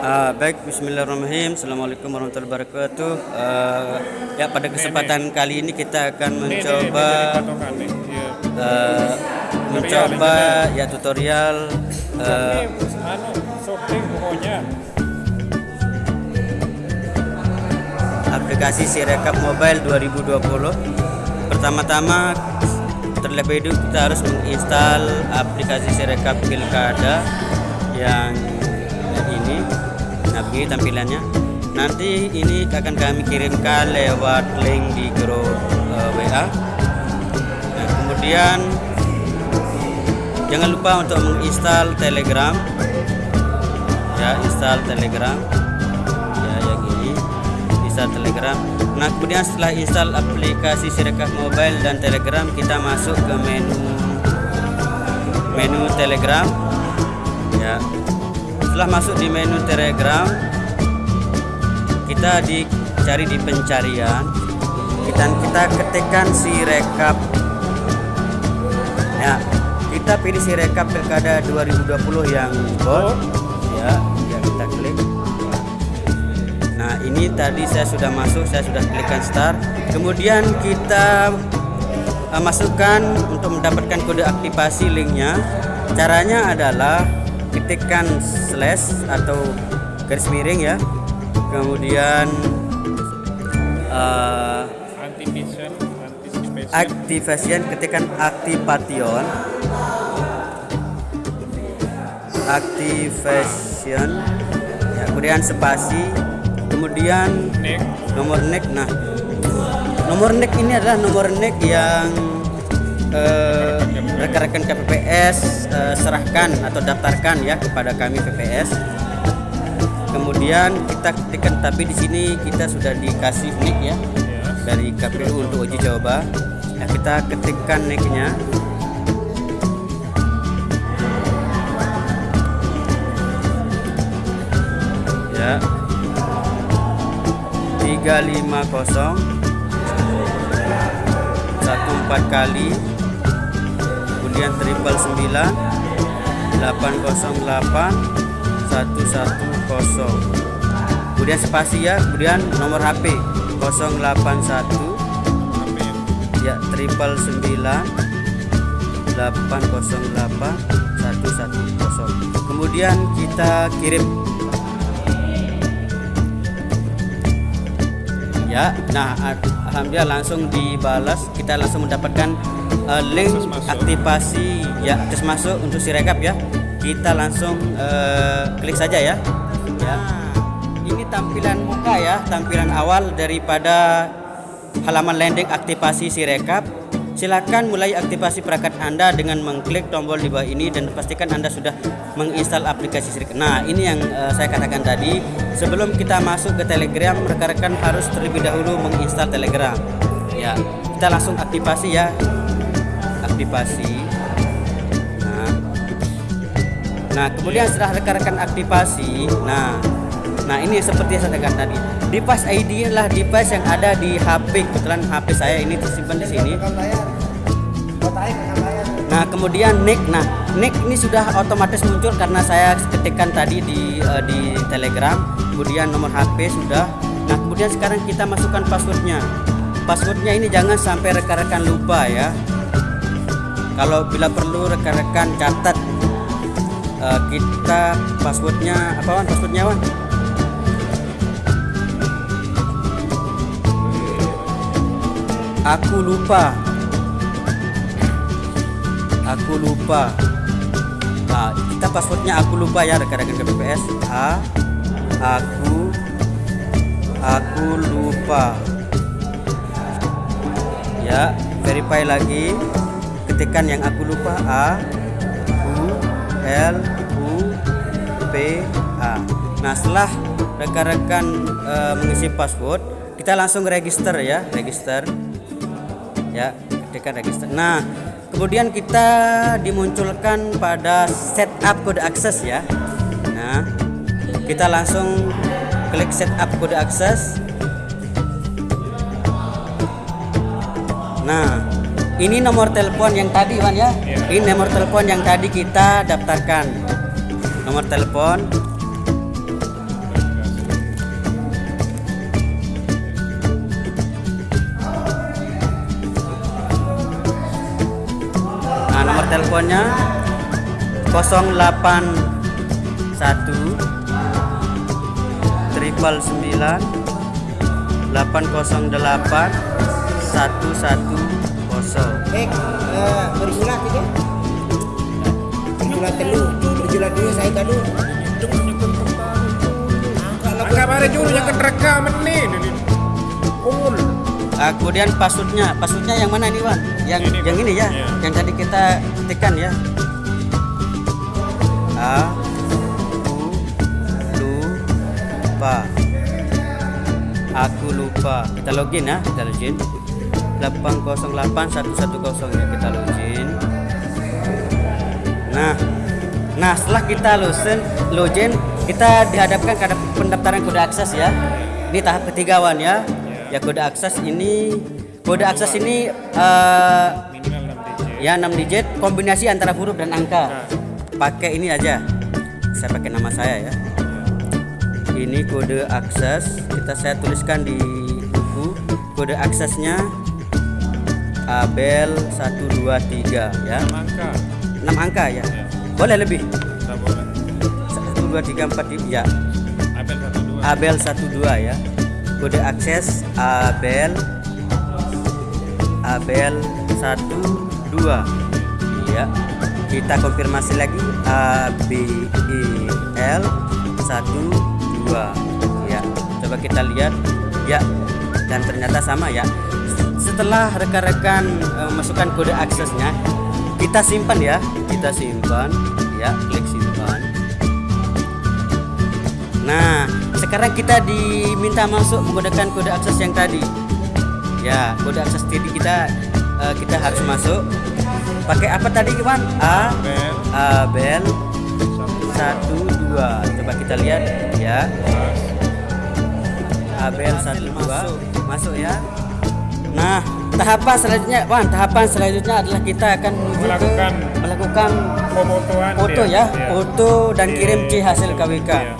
Uh, baik, Bismillahirrahmanirrahim. Assalamualaikum warahmatullahi wabarakatuh. Uh, ya pada kesempatan nenek. kali ini kita akan mencoba uh, mencoba ya tutorial uh, aplikasi Sirekap Mobile 2020. Pertama-tama terlebih dahulu kita harus menginstal aplikasi Sirekap Pilkada yang ini nah begini tampilannya. Nanti ini akan kami kirimkan lewat link di grup uh, eh, WA nah, kemudian jangan lupa untuk menginstal telegram. Ya install telegram. Ya yang ini. Install telegram. Nah kemudian setelah install aplikasi Sirekap Mobile dan Telegram kita masuk ke menu menu Telegram. Ya setelah masuk di menu telegram. Kita dicari di pencarian. Kita kita ketikkan si rekap. Ya kita pilih si rekap pilkada 2020 yang bold. Ya ya kita klik. Nah ini tadi saya sudah masuk saya sudah klikkan start. Kemudian kita uh, masukkan untuk mendapatkan kode aktivasi linknya. Caranya adalah ketikkan slash atau garis miring ya. Kemudian uh, activation activation ketikkan activation activation. Ya, kemudian spasi. Kemudian neck. nomor neck nah. Nomor neck ini adalah nomor neck yang uh, rekan-rekan KPPS uh, serahkan atau daftarkan ya kepada kami PPS. Kemudian kita ketikkan tapi di sini kita sudah dikasih nick ya dari KPU untuk uji coba. Ya, kita ketikkan nicknya. Ya. 350 satu empat kali kemudian triple sembilan delapan kosong delapan satu satu kosong. Kemudian spasi ya kemudian nomor HP 081 ya triple sembilan delapan kosong delapan satu satu kosong. Kemudian kita kirim. Ya nah alhamdulillah langsung dibalas. Kita langsung mendapatkan uh, link aktivasi. Ya akses masuk untuk si rekap ya. Kita langsung uh, klik saja ya. Ya. Ini tampilan muka ya tampilan awal daripada halaman landing aktivasi si rekap. Silakan mulai aktivasi perangkat Anda dengan mengklik tombol di bawah ini dan pastikan Anda sudah menginstal aplikasi Sirekap. Nah, ini yang uh, saya katakan tadi, sebelum kita masuk ke Telegram, rekan-rekan harus terlebih dahulu menginstal Telegram. Ya, kita langsung aktivasi ya aktivasi nah. Nah kemudian setelah rekan-rekan aktivasi nah nah ini seperti yang saya katakan tadi. Device ID adalah device yang ada di HP kebetulan HP saya ini tersimpan di sini. Nah kemudian nick. Nah nick ini sudah otomatis muncul karena saya ketikkan tadi di uh, di Telegram. Kemudian nomor HP sudah. Nah kemudian sekarang kita masukkan passwordnya. Passwordnya ini jangan sampai rekan-rekan lupa ya kalau bila perlu rekan-rekan catat uh, kita passwordnya apa wan? Passwordnya wan? Aku lupa. Aku lupa. Nah, kita passwordnya aku lupa ya rekan-rekan KPPS A aku aku lupa. Ya verify lagi ketikkan yang aku lupa A U L U P A. Nah setelah rekan-rekan e, mengisi password kita langsung register ya register. Ya ketikkan register. Nah kemudian kita dimunculkan pada setup kode akses ya. Nah kita langsung klik setup kode akses. Nah ini nomor telepon yang tadi Iwan ya. Iya. Ini nomor telepon yang tadi kita daftarkan. Nomor telepon Nah, nomor teleponnya 081 triple 9 808 110 Eh, eh, berjulat itu? Berjulat telu, berjulat dulu saya tadi. Angka bare juru yang rekaman nih. Kumul. Ah, kemudian passwordnya, passwordnya yang mana nih Wan? Yang Ini, yang ini ya, Iya. yang tadi kita ketikkan ya. Aku lupa. Aku lupa. Kita login ya, kita login. 808110 ya kita login. Nah, nah setelah kita login, login kita dihadapkan ke pendaftaran kode akses ya. Ini tahap ketiga Wan ya. Ya kode akses ini kode akses ini Minimal 6 digit. ya 6 digit kombinasi antara huruf dan angka. Pakai ini aja. Saya pakai nama saya ya. Ini kode akses. Kita saya tuliskan di buku. Kode aksesnya Abel 123 ya. Angka. 6 angka ya. Boleh lebih. Tak boleh. 1 2 3 4 ya. Abel 12. Abel 12 ya. Kode akses Abel Abel 12 ya. Kita konfirmasi lagi A B E L 12 ya. Coba kita lihat ya dan ternyata sama ya. Setelah rekan-rekan eh, masukkan kode aksesnya, kita simpan ya. Kita simpan ya, klik simpan. Nah, sekarang kita diminta masuk menggunakan kode akses yang tadi. Ya, kode akses tadi kita eh, kita harus masuk. Pakai apa tadi, Iwan? A. Abel satu dua. Coba kita lihat ya. Abel satu dua masuk ya. Nah, tahapan selanjutnya, Wan, tahapan selanjutnya adalah kita akan ke- Melakukan melakukan foto dia. ya, Iya. foto dan kirim C hasil KWK. Iya.